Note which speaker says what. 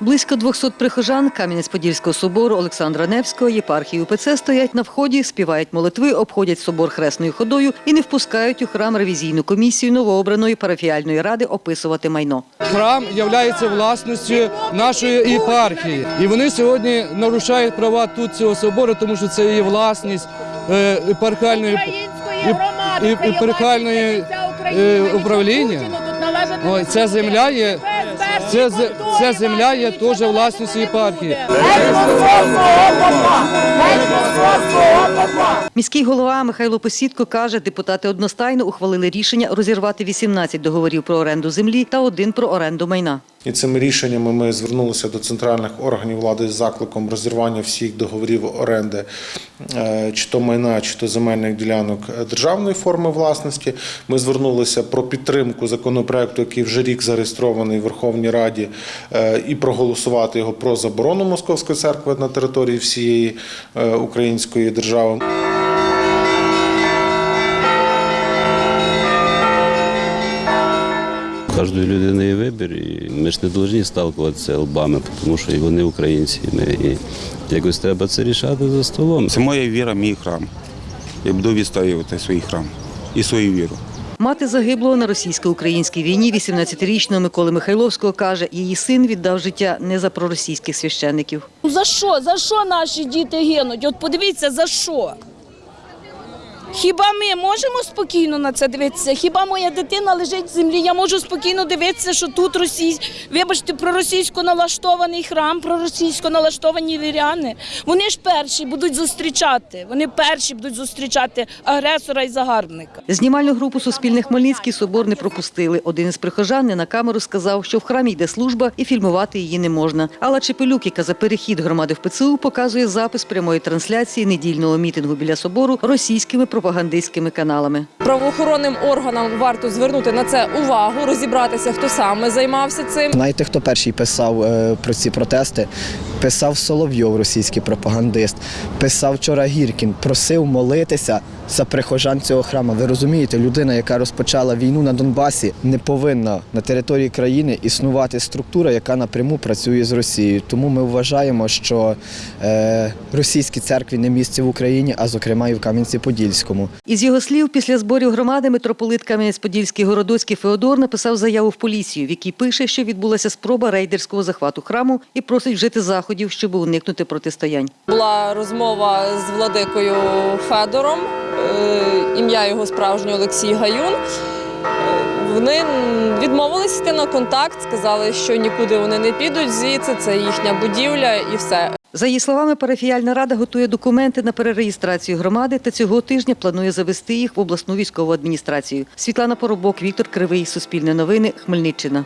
Speaker 1: Близько 200 прихожан Кам'янець-Подільського собору Олександра Невського єпархії УПЦ стоять на вході, співають молитви, обходять собор хресною ходою і не впускають у храм ревізійну комісію новообраної парафіальної ради описувати майно.
Speaker 2: Храм є власністю нашої єпархії. І вони сьогодні нарушають права тут цього собору, тому що це є власність е, єпархіальної і-
Speaker 3: громади,
Speaker 2: і-
Speaker 3: це є
Speaker 2: єпархіальної,
Speaker 3: власність вся
Speaker 2: е, управління. Ця земля є- Ця, ця земля є теж власністю єпархії.
Speaker 1: Міський голова Михайло Посідко каже, депутати одностайно ухвалили рішення розірвати 18 договорів про оренду землі та один про оренду майна.
Speaker 4: І цими рішеннями ми звернулися до центральних органів влади з закликом розірвання всіх договорів оренди, е, чи то майна, чи то земельних ділянок державної форми власності. Ми звернулися про підтримку законопроекту, який вже рік зареєстрований в Верховній Раді, е, і проголосувати його про заборону Московської церкви на території всієї е, української держави.
Speaker 5: Кожної людини є вибір, і ми ж не повинні сталкуватися лбами, тому що і вони українці. і Ми, і якось треба це рішати за столом.
Speaker 6: Це моя віра, мій храм. Я буду відстоювати свій храм і свою віру.
Speaker 1: Мати загиблого на російсько-українській війні 18-річного Миколи Михайловського каже, її син віддав життя не за проросійських священників.
Speaker 7: Ну, За що? За що наші діти гинуть? От подивіться, за що? Хіба ми можемо спокійно на це дивитися? Хіба моя дитина лежить в землі? Я можу спокійно дивитися, що тут російсь... вибачте, проросійсько налаштований храм, проросійсько налаштовані віряни. Вони ж перші будуть зустрічати. Вони перші будуть зустрічати агресора і загарбника.
Speaker 1: Знімальну групу Суспільне Хмельницький собор не пропустили. Один із прихожан не на камеру сказав, що в храмі йде служба і фільмувати її не можна. Алла Чепелюк, яка за перехід громади в ПЦУ, показує запис прямої трансляції недільного мітингу біля собору російськими пропагандистськими каналами.
Speaker 8: Правоохоронним органам варто звернути на це увагу, розібратися, хто саме займався цим.
Speaker 9: Знаєте, хто перший писав е, про ці протести? Писав Соловйов, російський пропагандист. Писав вчора Гіркін, просив молитися за прихожан цього храму. Ви розумієте, людина, яка розпочала війну на Донбасі, не повинна на території країни існувати структура, яка напряму працює з Росією. Тому ми вважаємо, що е, російській церкві не місце в Україні, а зокрема і в Кам'янці-Подільському.
Speaker 1: Із його слів, після зборів громади митрополит Кам'янець-Подільський Городоцький Феодор написав заяву в поліцію, в якій пише, що відбулася спроба рейдерського захвату храму і просить вжити заходів, щоб уникнути протистоянь.
Speaker 8: Була розмова з владикою Федором, е, ім'я його справжнє Олексій Гаюн. Вони відмовились йти на контакт, сказали, що нікуди вони не підуть звідси, це їхня будівля і все.
Speaker 1: За її словами, парафіяльна рада готує документи на перереєстрацію громади та цього тижня планує завести їх в обласну військову адміністрацію. Світлана Поробок, Віктор Кривий, Суспільне новини, Хмельниччина.